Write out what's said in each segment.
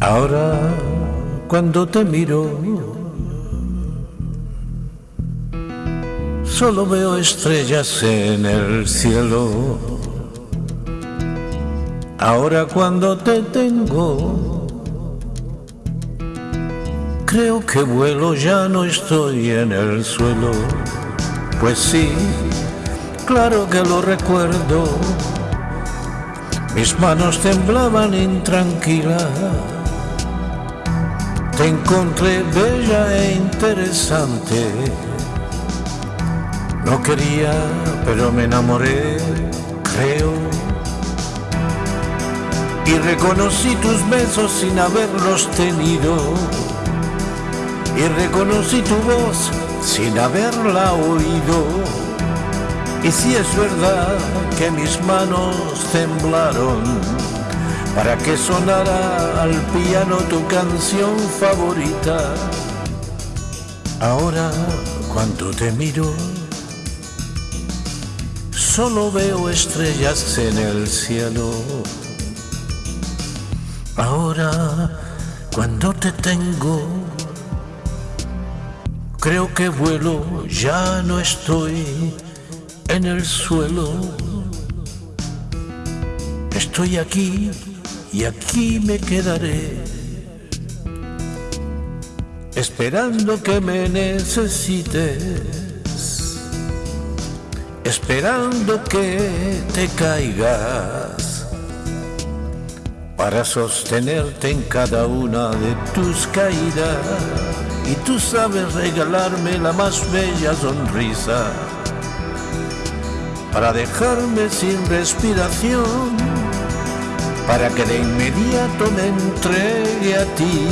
Ahora cuando te miro Solo veo estrellas en el cielo. Ahora cuando te tengo Creo que vuelo, ya no estoy en el suelo. Pues sí, claro que lo recuerdo. Mis manos temblaban intranquilas te encontré bella e interesante. No quería, pero me enamoré, creo. Y reconocí tus besos sin haberlos tenido. Y reconocí tu voz sin haberla oído. Y si es verdad que mis manos temblaron para que sonara al piano tu canción favorita. Ahora cuando te miro, solo veo estrellas en el cielo. Ahora cuando te tengo, creo que vuelo, ya no estoy en el suelo. Estoy aquí y aquí me quedaré esperando que me necesites, esperando que te caigas para sostenerte en cada una de tus caídas. Y tú sabes regalarme la más bella sonrisa para dejarme sin respiración para que de inmediato me entregue a ti.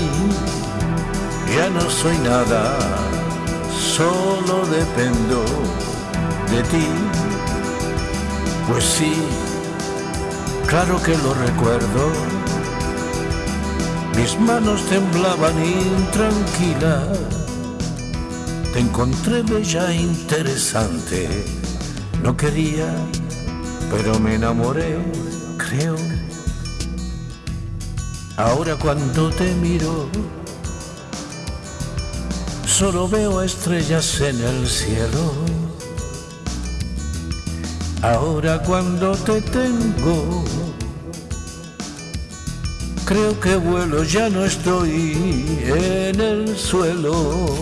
Ya no soy nada, solo dependo de ti. Pues sí, claro que lo recuerdo. Mis manos temblaban intranquilas. Te encontré bella interesante. No quería, pero me enamoré, creo Ahora cuando te miro, solo veo estrellas en el cielo. Ahora cuando te tengo, creo que vuelo, ya no estoy en el suelo.